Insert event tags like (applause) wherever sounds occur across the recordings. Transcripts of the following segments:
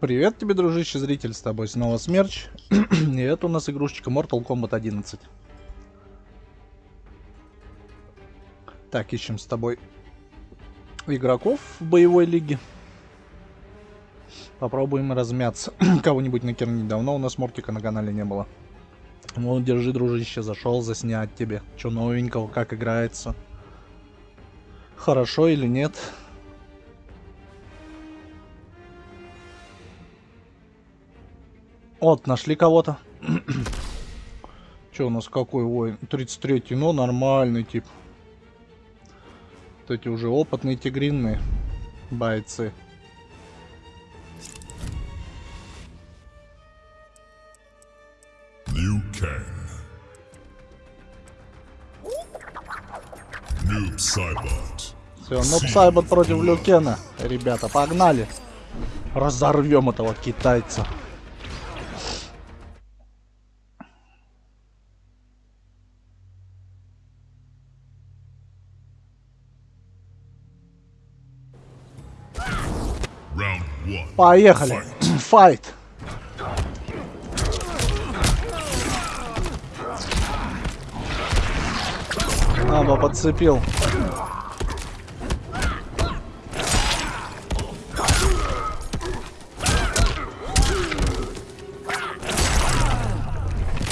Привет тебе, дружище, зритель, с тобой снова Смерч. (clears throat) И это у нас игрушечка Mortal Kombat 11. Так, ищем с тобой игроков в боевой лиге. Попробуем размяться. (clears throat) Кого-нибудь накернить. Давно у нас Мортика на канале не было. Ну, держи, дружище, зашел заснять тебе. Что новенького, как играется. Хорошо или нет? Вот, нашли кого-то. Че у нас какой воин? 33-й, ну нормальный тип. Вот эти уже опытные тигринные бойцы. Liu Kang. Noob Saibot. Все, Noob Saibot против Люкена. Ребята, погнали. Разорвем этого китайца. Поехали. Файт. Аба подцепил.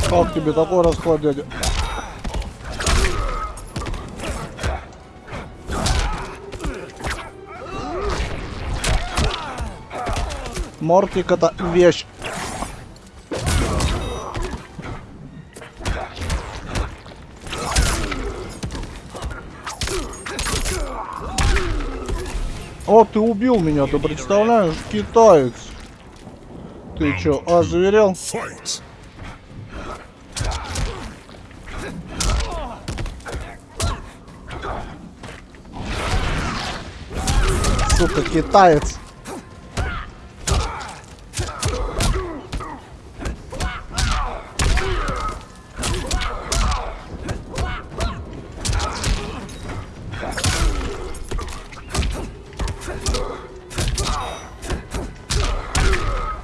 Как тебе такой расклад, дядя? Мортик это вещь. О, ты убил меня, ты представляешь? Китаец. Ты чё, озверел? Сука, китаец.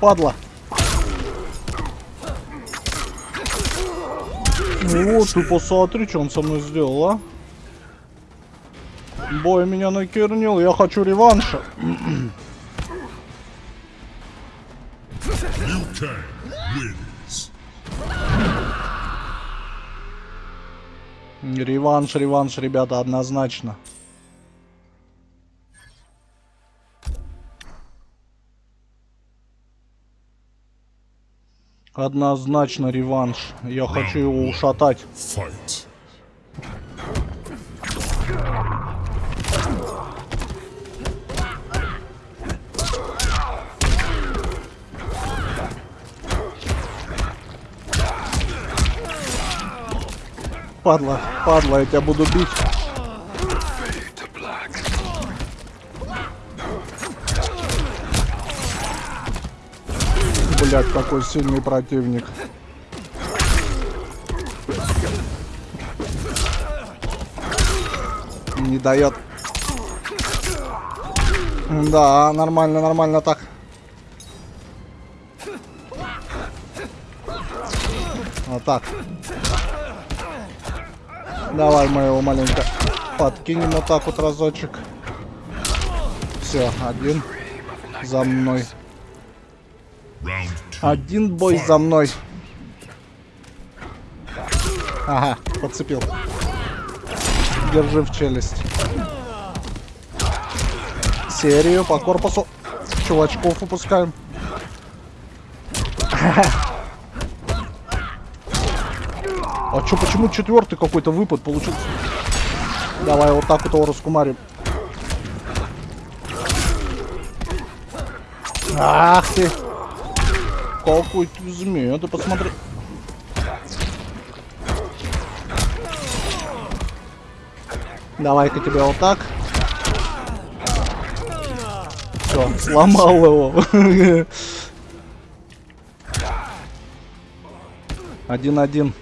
Падла. Ну вот, ты посмотри, что он со мной сделал, а. Бой меня накернил, я хочу реванша. Реванш, реванш, ребята, однозначно. Однозначно реванш. Я хочу его ушатать. Падла, падла, я тебя буду бить. Блядь, какой сильный противник. Не дает. Да, нормально, нормально так. Вот так. Давай мы его маленько подкинем вот так вот разочек. Все, один за мной. Один бой за мной. Ага, подцепил. Держи в челюсть. Серию по корпусу. Чувачков выпускаем. А чё, почему четвертый какой-то выпад получился? Давай вот так вот его раскумарим. Ах ты! Какой ты змея, ты посмотри. Давай-ка тебя вот так. Все, сломал его. (laughs) Один-один.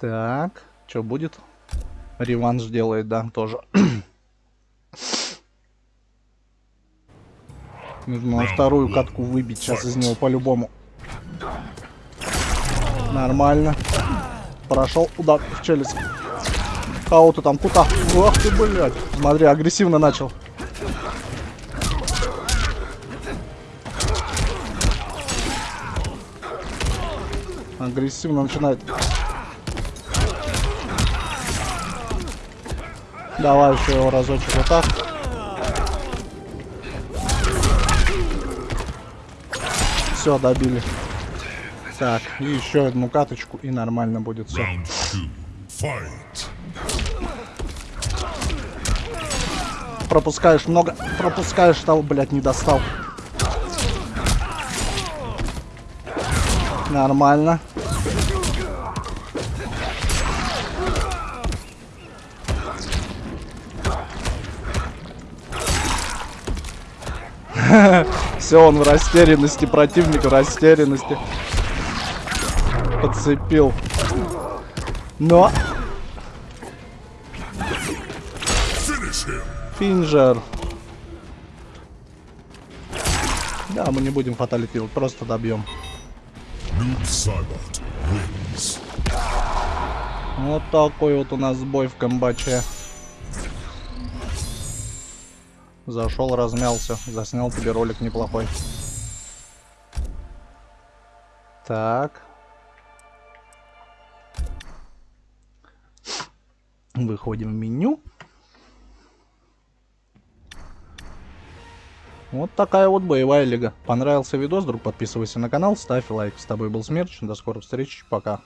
Так, что будет? Реванш делает, да, тоже. (clears throat) Нужно вторую катку выбить сейчас из него по-любому. Нормально. Прошел удар в челюсть. Кого ты там, куда? Ах ты, блядь. Смотри, агрессивно начал. Агрессивно начинает. Давай еще его разочек вот так. Все, добили. Так, и еще одну каточку, и нормально будет все. Пропускаешь много, пропускаешь того, блядь, не достал. Нормально. (laughs) Все, он в растерянности, противник в растерянности. Подцепил. Но. Финджер. Да, мы не будем фаталити просто добьем. Вот такой вот у нас бой в комбаче. Зашел, размялся, заснял тебе ролик неплохой. Так. Выходим в меню. Вот такая вот боевая лига. Понравился видос, друг, подписывайся на канал, ставь лайк. С тобой был Смерч, до скорых встреч, пока.